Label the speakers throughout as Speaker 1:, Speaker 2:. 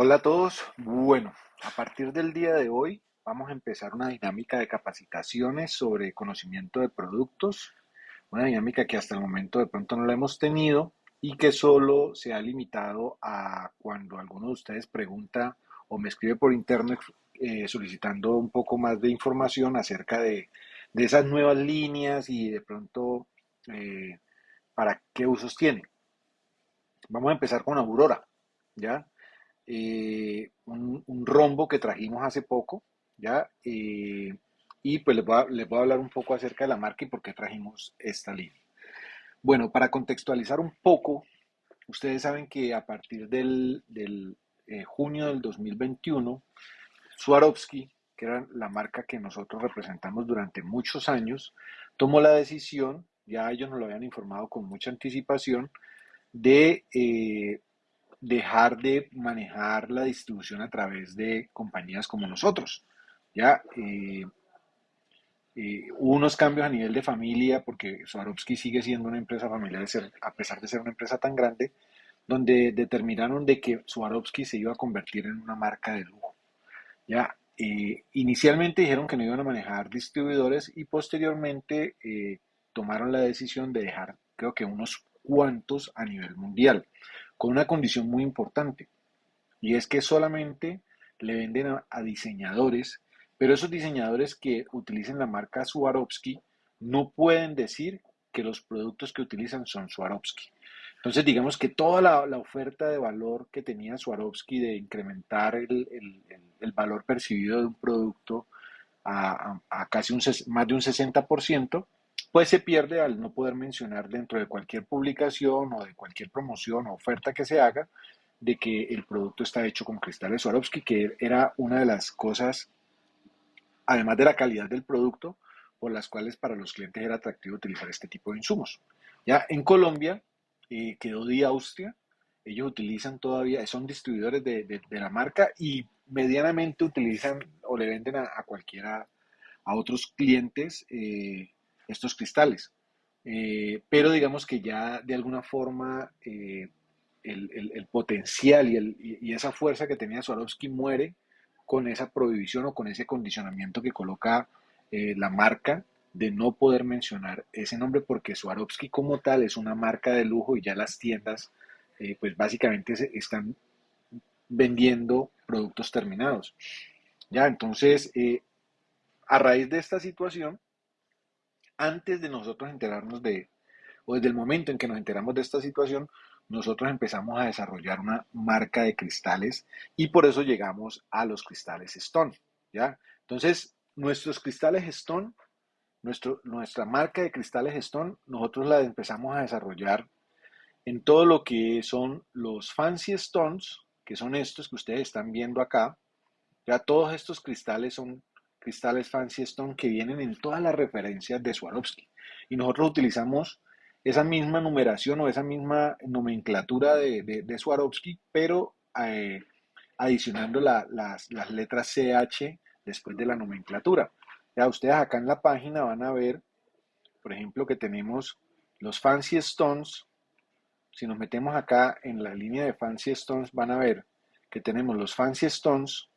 Speaker 1: Hola a todos. Bueno, a partir del día de hoy vamos a empezar una dinámica de capacitaciones sobre conocimiento de productos, una dinámica que hasta el momento de pronto no la hemos tenido y que solo se ha limitado a cuando alguno de ustedes pregunta o me escribe por interno eh, solicitando un poco más de información acerca de, esas nuevas líneas y de pronto eh, para qué usos tiene. Vamos a empezar con Aurora, ¿ya? Eh, un, rombo que trajimos hace poco, ¿ya? Eh, y pues les voy, a, hablar un poco acerca de la marca y por qué trajimos esta línea. Bueno, para contextualizar un poco, ustedes saben que a partir del, eh, junio del 2021, Swarovski, que era la marca que nosotros representamos durante muchos años, tomó la decisión, ya ellos nos lo habían informado con mucha anticipación, de dejar de manejar la distribución a través de compañías como nosotros. Ya eh, eh, unos cambios a nivel de familia, porque Swarovski sigue siendo una empresa familiar, a pesar de ser una empresa tan grande, donde determinaron de que Swarovski se iba a convertir en una marca de lujo. Ya, eh, inicialmente dijeron que no iban a manejar distribuidores y posteriormente tomaron la decisión de dejar, creo que unos cuantos a nivel mundial con una condición muy importante, y es que solamente le venden a, diseñadores, pero esos diseñadores que utilicen la marca Swarovski no pueden decir que los productos que utilizan son Swarovski. Entonces, digamos que toda la, oferta de valor que tenía Swarovski de incrementar el, valor percibido de un producto a, casi un, más de un 60%, pues se pierde al no poder mencionar dentro de cualquier publicación o de cualquier promoción o oferta que se haga de que el producto está hecho con cristales Swarovski, que era una de las cosas, además de la calidad del producto, por las cuales para los clientes era atractivo utilizar este tipo de insumos. Ya en Colombia eh, quedó de Austria, ellos utilizan todavía, son distribuidores de, la marca y medianamente utilizan o le venden a, cualquiera, a otros clientes eh, estos cristales. Eh, pero digamos que ya de alguna forma eh, el, potencial y, esa fuerza que tenía Swarovski muere con esa prohibición o con ese condicionamiento que coloca eh, la marca de no poder mencionar ese nombre porque Swarovski como tal es una marca de lujo y ya las tiendas pues básicamente se están vendiendo productos terminados. Ya, entonces, a raíz de esta situación, antes de nosotros enterarnos de, o desde el momento en que nos enteramos de esta situación, nosotros empezamos a desarrollar una marca de cristales y por eso llegamos a los cristales Stone, ¿ya? Entonces, nuestros cristales Stone, nuestro, nuestra marca de cristales Stone, nosotros la empezamos a desarrollar en todo lo que son los Fancy Stones, que son estos que ustedes están viendo acá. Ya todos estos cristales son cristales Fancy Stone que vienen en todas las referencias de Swarovski. Y nosotros utilizamos esa misma numeración o esa misma nomenclatura de, de, Swarovski, pero eh, adicionando las, letras CH después de la nomenclatura. Ya ustedes acá en la página van a ver, por ejemplo, que tenemos los Fancy Stones. Si nos metemos acá en la línea de Fancy Stones, van a ver que tenemos los Fancy Stones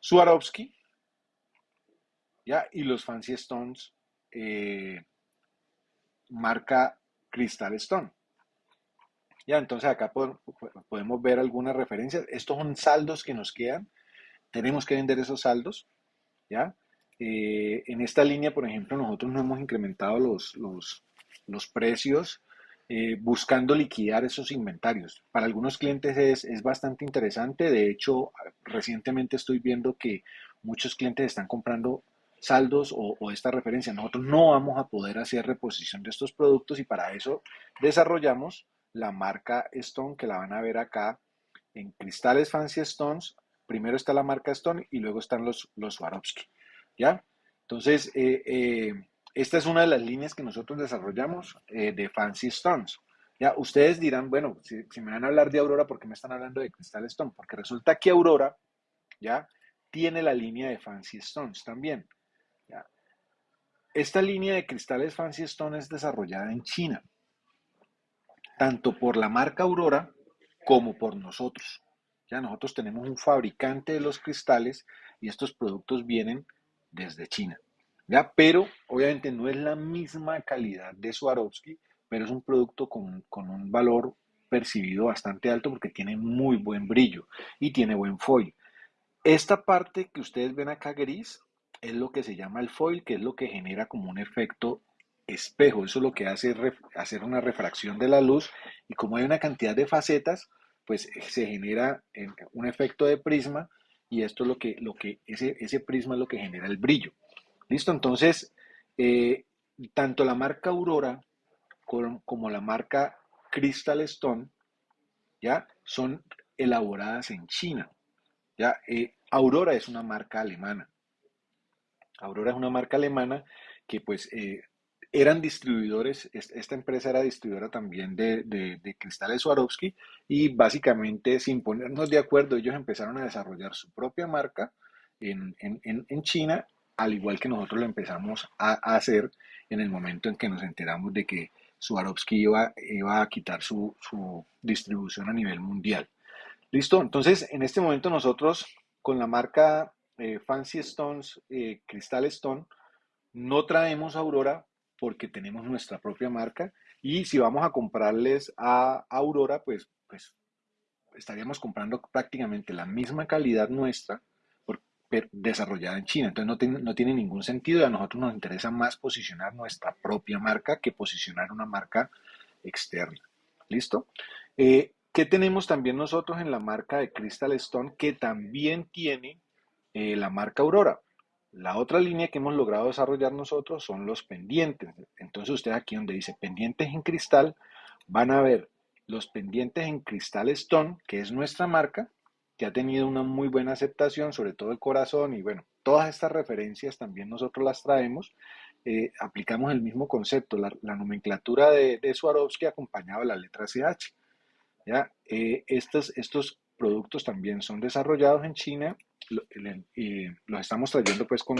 Speaker 1: Swarovski, ¿ya? Y los Fancy Stones eh, marca Crystal Stone. Ya, entonces acá podemos ver algunas referencias. Estos son saldos que nos quedan. Tenemos que vender esos saldos. ¿ya? Eh, en esta línea, por ejemplo, nosotros no hemos incrementado los, los, precios eh, buscando liquidar esos inventarios. Para algunos clientes es, es, bastante interesante. De hecho, recientemente estoy viendo que muchos clientes están comprando saldos o, esta referencia. Nosotros no vamos a poder hacer reposición de estos productos y para eso desarrollamos la marca Stone que la van a ver acá en cristales Fancy Stones. Primero está la marca Stone y luego están los, los Swarovski. ¿Ya? Entonces, eh, eh, esta es una de las líneas que nosotros desarrollamos eh, de Fancy Stones. Ya, ustedes dirán, bueno, si, me van a hablar de Aurora, ¿por qué me están hablando de Crystal Stone? Porque resulta que Aurora, ya, tiene la línea de Fancy Stones también. Esta línea de cristales Fancy Stone es desarrollada en China, tanto por la marca Aurora como por nosotros. Ya nosotros tenemos un fabricante de los cristales y estos productos vienen desde China. ¿ya? Pero obviamente no es la misma calidad de Swarovski, pero es un producto con, con un valor percibido bastante alto porque tiene muy buen brillo y tiene buen foil. Esta parte que ustedes ven acá gris es lo que se llama el foil, que es lo que genera como un efecto espejo. Eso es lo que hace hacer una refracción de la luz y como hay una cantidad de facetas, pues se genera un efecto de prisma y esto es lo que, lo que ese, ese prisma es lo que genera el brillo. Listo, entonces, eh, tanto la marca Aurora como la marca Crystal Stone, ¿ya? Son elaboradas en China, ¿ya? Eh, Aurora es una marca alemana. Aurora es una marca alemana que pues eh, eran distribuidores, esta empresa era distribuidora también de, de, cristales Swarovski y básicamente sin ponernos de acuerdo ellos empezaron a desarrollar su propia marca en, en China, al igual que nosotros lo empezamos a, a hacer en el momento en que nos enteramos de que Swarovski iba, iba a quitar su, distribución a nivel mundial. ¿Listo? Entonces, en este momento nosotros con la marca eh, Fancy Stones, eh, Crystal Stone, no traemos Aurora porque tenemos nuestra propia marca y si vamos a comprarles a Aurora, pues, pues estaríamos comprando prácticamente la misma calidad nuestra desarrollada en China. Entonces no no tiene ningún sentido y a nosotros nos interesa más posicionar nuestra propia marca que posicionar una marca externa. ¿Listo? Eh, ¿Qué tenemos también nosotros en la marca de Crystal Stone que también tiene eh, la marca Aurora? La otra línea que hemos logrado desarrollar nosotros son los pendientes. Entonces ustedes aquí donde dice pendientes en cristal van a ver los pendientes en Crystal Stone, que es nuestra marca, que ha tenido una muy buena aceptación, sobre todo el corazón, y bueno, todas estas referencias también nosotros las traemos. Eh, aplicamos el mismo concepto, la, nomenclatura de, de, Swarovski acompañado la letra CH. ¿ya? Eh, estos, estos productos también son desarrollados en China y los estamos trayendo pues con,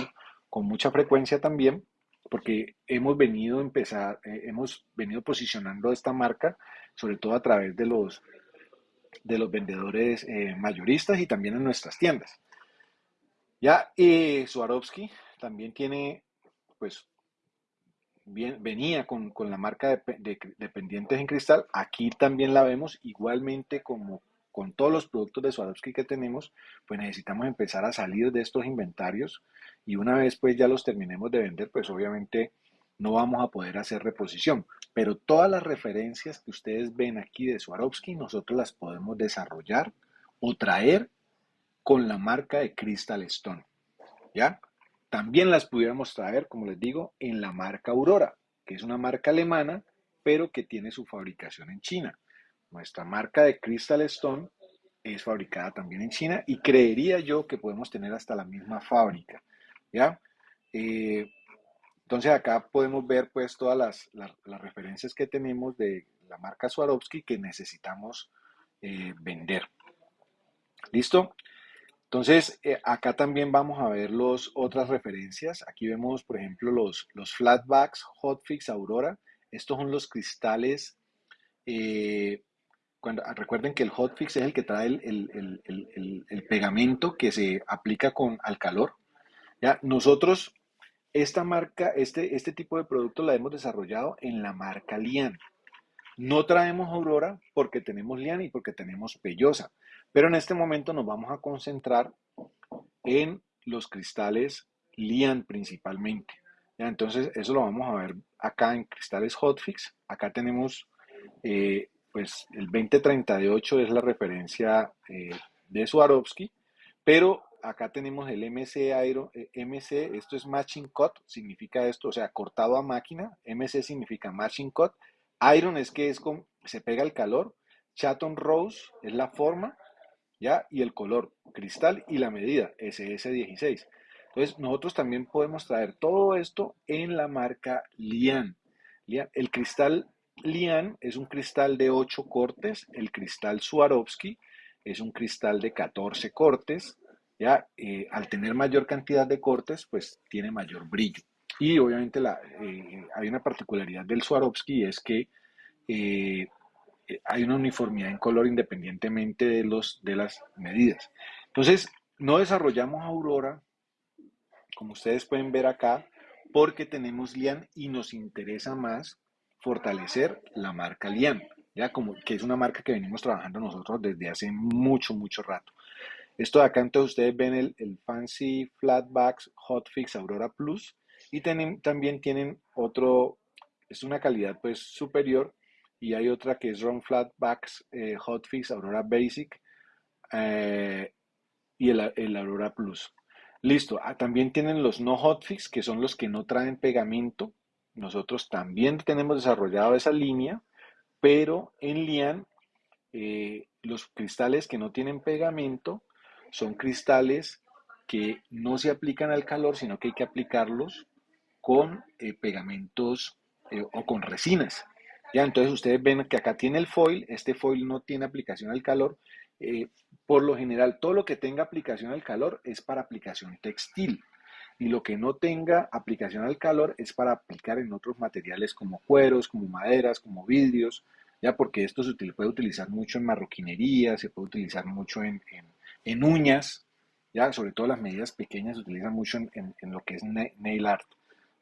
Speaker 1: con mucha frecuencia también porque hemos venido empezar, eh, hemos venido posicionando esta marca sobre todo a través de los de los vendedores eh, mayoristas y también en nuestras tiendas. Ya eh, Swarovski también tiene, pues, bien, venía con, la marca de, de, pendientes en cristal. Aquí también la vemos igualmente como con todos los productos de Swarovski que tenemos, pues necesitamos empezar a salir de estos inventarios y una vez pues ya los terminemos de vender, pues obviamente no vamos a poder hacer reposición. Pero todas las referencias que ustedes ven aquí de Swarovski, nosotros las podemos desarrollar o traer con la marca de Crystal Stone. ¿Ya? También las pudiéramos traer, como les digo, en la marca Aurora, que es una marca alemana, pero que tiene su fabricación en China. Nuestra marca de Crystal Stone es fabricada también en China y creería yo que podemos tener hasta la misma fábrica. ¿Ya? Eh, entonces acá podemos ver pues todas las, las, referencias que tenemos de la marca Swarovski que necesitamos eh, vender. ¿Listo? Entonces eh, acá también vamos a ver los, otras referencias. Aquí vemos por ejemplo los, los flatbacks Hotfix Aurora. Estos son los cristales. Cuando, recuerden que el hotfix es el que trae el, pegamento que se aplica con, al calor. ¿ya? Nosotros esta marca, este, este tipo de producto la hemos desarrollado en la marca Lian. No traemos Aurora porque tenemos Lian y porque tenemos Pellosa, pero en este momento nos vamos a concentrar en los cristales Lian principalmente. Entonces, eso lo vamos a ver acá en cristales Hotfix. Acá tenemos, eh, pues, el 2038 es la referencia eh, de Swarovski, pero acá tenemos el MC Iron, eh, MC, esto es matching cut, significa esto, o sea, cortado a máquina, MC significa matching cut, Iron es que es con, se pega el calor, Chaton Rose es la forma, ¿ya? Y el color, cristal y la medida, SS16. Entonces, nosotros también podemos traer todo esto en la marca Lian. Lian. El cristal Lian es un cristal de 8 cortes, el cristal Swarovski es un cristal de 14 cortes, ¿ya? Eh, al tener mayor cantidad de cortes, pues tiene mayor brillo. Y obviamente la, eh, hay una particularidad del Swarovski es que eh, hay una uniformidad en color independientemente de, los, de las medidas. Entonces, no desarrollamos Aurora, como ustedes pueden ver acá, porque tenemos Lian y nos interesa más fortalecer la marca Lian, ya como que es una marca que venimos trabajando nosotros desde hace mucho, mucho rato. Esto de acá, entonces ustedes ven el, el Fancy Flatbacks Hotfix Aurora Plus y también tienen otro, es una calidad pues superior y hay otra que es Ron Flatbacks eh, Hotfix Aurora Basic eh, y el, el, Aurora Plus. Listo, ah, también tienen los no hotfix que son los que no traen pegamento. Nosotros también tenemos desarrollado esa línea, pero en Lian eh, los cristales que no tienen pegamento son cristales que no se aplican al calor, sino que hay que aplicarlos con eh, pegamentos eh, o con resinas. Ya, entonces ustedes ven que acá tiene el foil, este foil no tiene aplicación al calor. Por lo general, todo lo que tenga aplicación al calor es para aplicación textil y lo que no tenga aplicación al calor es para aplicar en otros materiales como cueros, como maderas, como vidrios, ya porque esto se puede utilizar mucho en marroquinería, se puede utilizar mucho en en uñas, ya sobre todo las medidas pequeñas se utilizan mucho en, lo que es nail art,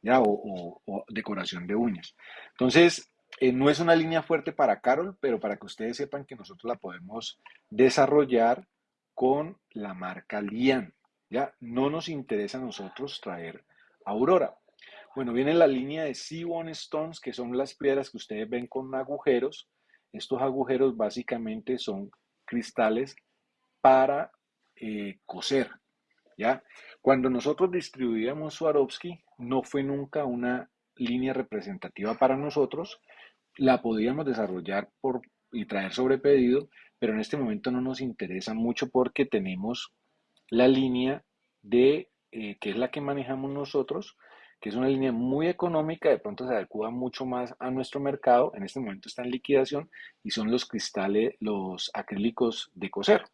Speaker 1: ya o, decoración de uñas. Entonces, eh, no es una línea fuerte para Carol, pero para que ustedes sepan que nosotros la podemos desarrollar con la marca Lian. Ya no nos interesa a nosotros traer Aurora. Bueno, viene la línea de Seaborn Stones, que son las piedras que ustedes ven con agujeros. Estos agujeros básicamente son cristales para eh, coser. ¿ya? Cuando nosotros distribuíamos Swarovski, no fue nunca una línea representativa para nosotros. La podíamos desarrollar por, y traer sobre pedido, pero en este momento no nos interesa mucho porque tenemos la línea de, eh, que es la que manejamos nosotros, que es una línea muy económica, de pronto se adecua mucho más a nuestro mercado, en este momento está en liquidación y son los cristales, los acrílicos de coser.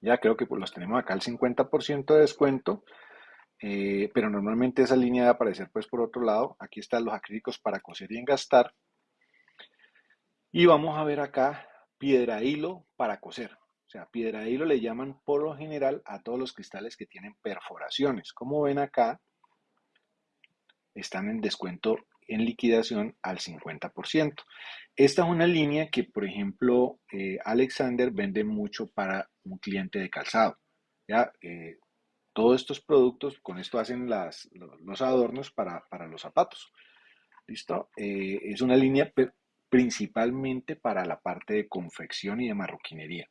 Speaker 1: Ya creo que pues, los tenemos acá al 50% de descuento, eh, pero normalmente esa línea debe aparecer pues por otro lado. Aquí están los acrílicos para coser y engastar. Y vamos a ver acá piedra hilo para coser. Sea, piedra hilo le llaman por lo general a todos los cristales que tienen perforaciones. Como ven acá, están en descuento en liquidación al 50%. Esta es una línea que, por ejemplo, eh, Alexander vende mucho para un cliente de calzado. ¿ya? Eh, todos estos productos, con esto hacen los adornos para, los zapatos. ¿Listo? Eh, es una línea principalmente para la parte de confección y de marroquinería.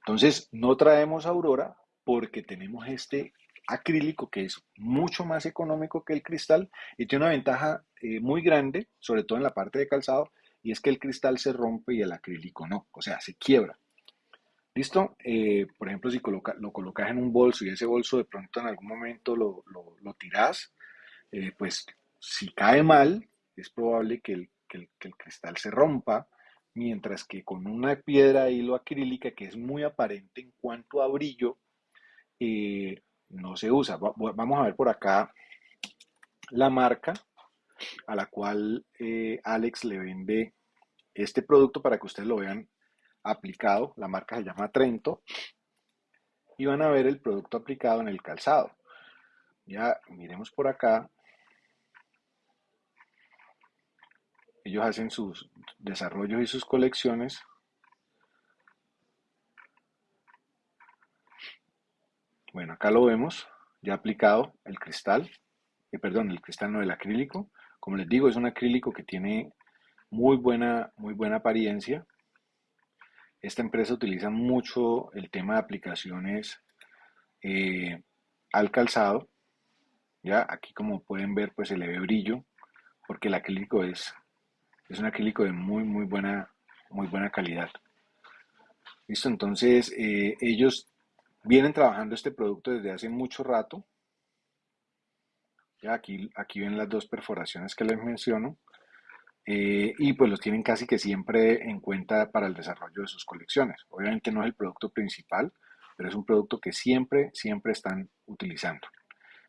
Speaker 1: Entonces, no traemos Aurora porque tenemos este acrílico que es mucho más económico que el cristal y tiene una ventaja eh, muy grande, sobre todo en la parte de calzado, y es que el cristal se rompe y el acrílico no, o sea, se quiebra. ¿Listo? Eh, por ejemplo, si lo colocas en un bolso y ese bolso de pronto en algún momento lo, lo, tiras, eh, pues si cae mal, es probable que el, que, el, cristal se rompa, mientras que con una piedra hilo acrílica que es muy aparente en cuanto a brillo, no se usa. Vamos a ver por acá la marca a la cual eh, Alex le vende este producto para que ustedes lo vean aplicado. La marca se llama Trento. Y van a ver el producto aplicado en el calzado. Ya miremos por acá. Ellos hacen sus desarrollos y sus colecciones Bueno, acá lo vemos ya aplicado el cristal, eh, perdón, el cristal no, el acrílico. Como les digo, es un acrílico que tiene muy buena, muy buena apariencia. Esta empresa utiliza mucho el tema de aplicaciones eh, al calzado. Ya aquí como pueden ver, pues se le ve brillo, porque el acrílico es, es un acrílico de muy, muy buena, muy buena calidad. Listo, entonces eh, ellos Vienen trabajando este producto desde hace mucho rato. Ya aquí, aquí ven las dos perforaciones que les menciono. Eh, y pues los tienen casi que siempre en cuenta para el desarrollo de sus colecciones. Obviamente no es el producto principal, pero es un producto que siempre, siempre están utilizando.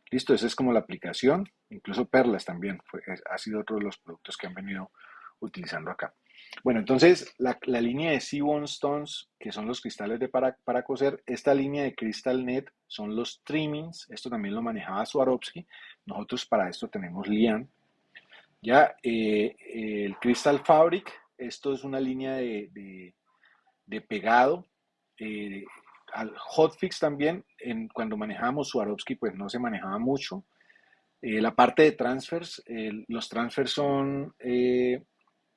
Speaker 1: Listo, esa es como la aplicación. Incluso Perlas también ha sido otro de los productos que han venido utilizando acá. Bueno, entonces la, línea de Seaborn Stones, que son los cristales de para, para, coser, esta línea de Crystal Net son los trimmings, esto también lo manejaba Swarovski, nosotros para esto tenemos Lian. Ya, eh, el Crystal Fabric, esto es una línea de, de, pegado, eh, al hotfix también, en, cuando manejábamos Swarovski, pues no se manejaba mucho. Eh, la parte de transfers, los transfers son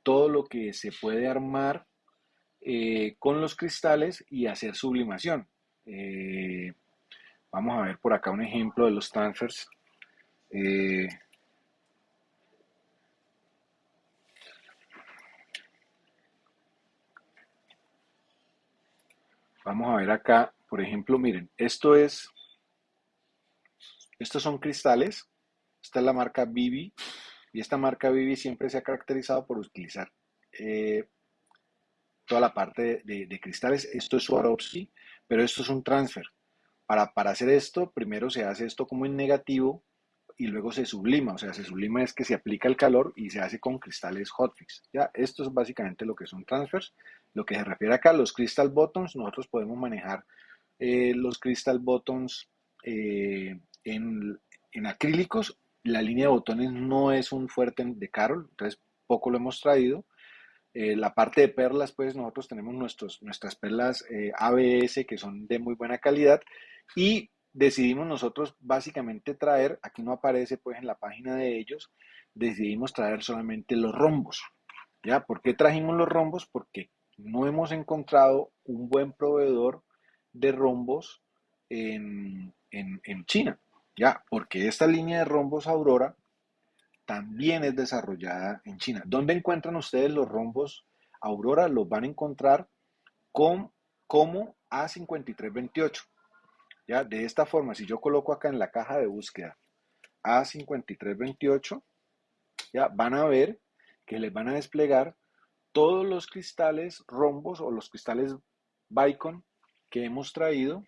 Speaker 1: todo lo que se puede armar eh, con los cristales y hacer sublimación. Eh, vamos a ver por acá un ejemplo de los transfers. Eh, vamos a ver acá, por ejemplo, miren, esto es, estos son cristales, esta es la marca Bibi, y esta marca Vivi siempre se ha caracterizado por utilizar eh, toda la parte de, cristales. Esto es Swarovski, pero esto es un transfer. Para, para hacer esto, primero se hace esto como en negativo y luego se sublima. O sea, se sublima es que se aplica el calor y se hace con cristales hotfix. ¿ya? Esto es básicamente lo que son transfers. Lo que se refiere acá, los crystal buttons, nosotros podemos manejar eh, los crystal buttons eh, en, en acrílicos la línea de botones no es un fuerte de Carol, entonces poco lo hemos traído. Eh, la parte de perlas, pues nosotros tenemos nuestros, nuestras perlas eh, ABS que son de muy buena calidad y decidimos nosotros básicamente traer, aquí no aparece pues en la página de ellos, decidimos traer solamente los rombos. ¿Ya? ¿Por qué trajimos los rombos? Porque no hemos encontrado un buen proveedor de rombos en, en China. Ya, porque esta línea de rombos Aurora también es desarrollada en China. ¿Dónde encuentran ustedes los rombos Aurora? Los van a encontrar con, como A5328. Ya, de esta forma, si yo coloco acá en la caja de búsqueda A5328, ya van a ver que les van a desplegar todos los cristales rombos o los cristales Bicon que hemos traído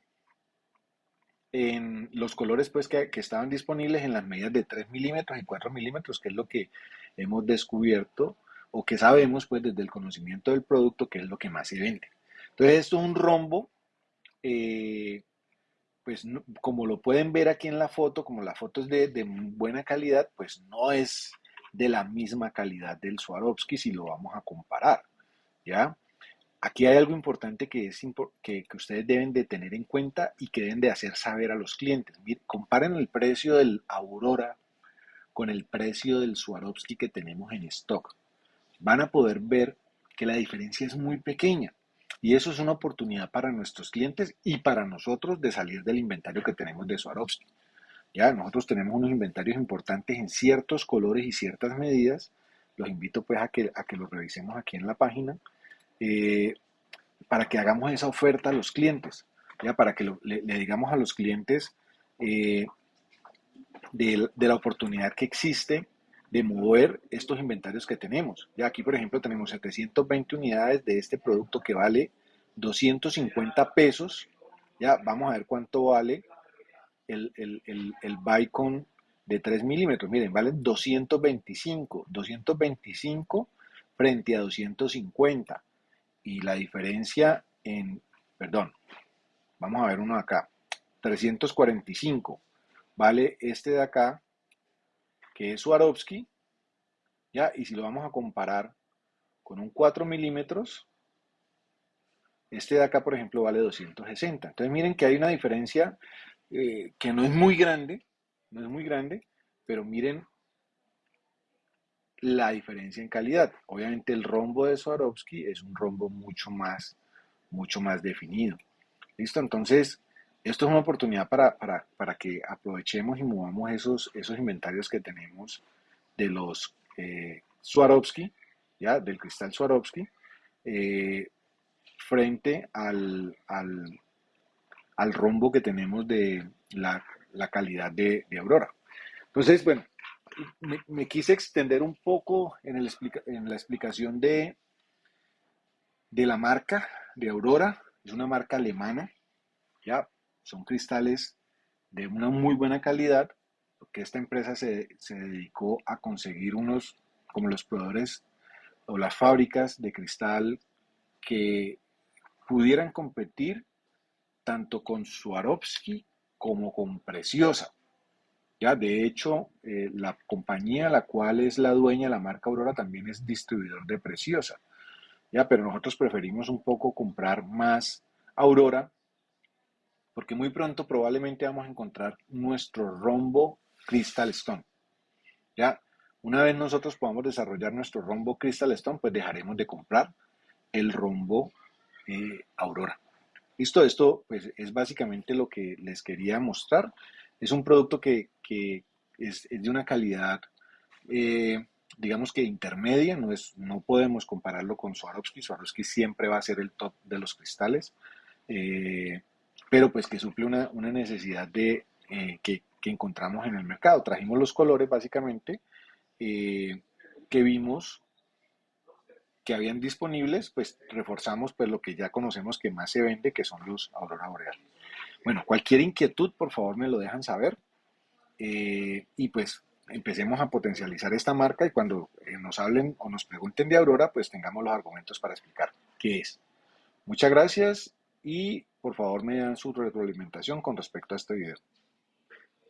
Speaker 1: en los colores pues que, estaban disponibles en las medidas de 3 milímetros y 4 milímetros, que es lo que hemos descubierto o que sabemos pues desde el conocimiento del producto que es lo que más se vende. Entonces esto es un rombo, eh, pues como lo pueden ver aquí en la foto, como la foto es de, de, buena calidad, pues no es de la misma calidad del Swarovski si lo vamos a comparar, ¿ya? Aquí hay algo importante que, es, que, ustedes deben de tener en cuenta y que deben de hacer saber a los clientes. comparen el precio del Aurora con el precio del Swarovski que tenemos en stock. Van a poder ver que la diferencia es muy pequeña. Y eso es una oportunidad para nuestros clientes y para nosotros de salir del inventario que tenemos de Swarovski. Ya, nosotros tenemos unos inventarios importantes en ciertos colores y ciertas medidas. Los invito pues a que, a que los revisemos aquí en la página eh, para que hagamos esa oferta a los clientes, ¿ya? para que le, digamos a los clientes eh, de, la oportunidad que existe de mover estos inventarios que tenemos. Ya aquí, por ejemplo, tenemos 720 unidades de este producto que vale 250 pesos. Ya vamos a ver cuánto vale el, el, el, el Bicon de 3 milímetros. Miren, vale 225. 225 frente a 250 y la diferencia en, perdón, vamos a ver uno acá, 345, vale este de acá, que es Swarovski, ¿ya? Y si lo vamos a comparar con un 4 milímetros, este de acá, por ejemplo, vale 260. Entonces miren que hay una diferencia eh, que no es muy grande, no es muy grande, pero miren la diferencia en calidad. Obviamente el rombo de Swarovski es un rombo mucho más, mucho más definido. ¿Listo? Entonces, esto es una oportunidad para, que aprovechemos y movamos esos, esos inventarios que tenemos de los eh, Swarovski, ¿ya? Del cristal Swarovski, eh, frente al, al, rombo que tenemos de la, calidad de, de Aurora. Entonces, bueno, me, quise extender un poco en, la explicación de, de la marca de Aurora. Es una marca alemana, ya son cristales de una muy buena calidad, porque esta empresa se, se dedicó a conseguir unos, como los proveedores o las fábricas de cristal que pudieran competir tanto con Swarovski como con Preciosa. Ya, de hecho, eh, la compañía la cual es la dueña, la marca Aurora, también es distribuidor de Preciosa. Ya, pero nosotros preferimos un poco comprar más Aurora porque muy pronto probablemente vamos a encontrar nuestro rombo Crystal Stone. Ya, una vez nosotros podamos desarrollar nuestro rombo Crystal Stone, pues dejaremos de comprar el rombo eh, Aurora. Listo, esto pues es básicamente lo que les quería mostrar. Es un producto que, es, de una calidad, eh, digamos que intermedia, no, es, no podemos compararlo con Swarovski. Swarovski siempre va a ser el top de los cristales. Eh, pero pues que suple una, necesidad de, eh, que, encontramos en el mercado. Trajimos los colores básicamente que vimos que habían disponibles, pues reforzamos pues lo que ya conocemos que más se vende, que son los Aurora Boreal. Bueno, cualquier inquietud, por favor, me lo dejan saber. Eh, y pues empecemos a potencializar esta marca y cuando nos hablen o nos pregunten de Aurora, pues tengamos los argumentos para explicar qué es. Muchas gracias y por favor me dan su retroalimentación con respecto a este video.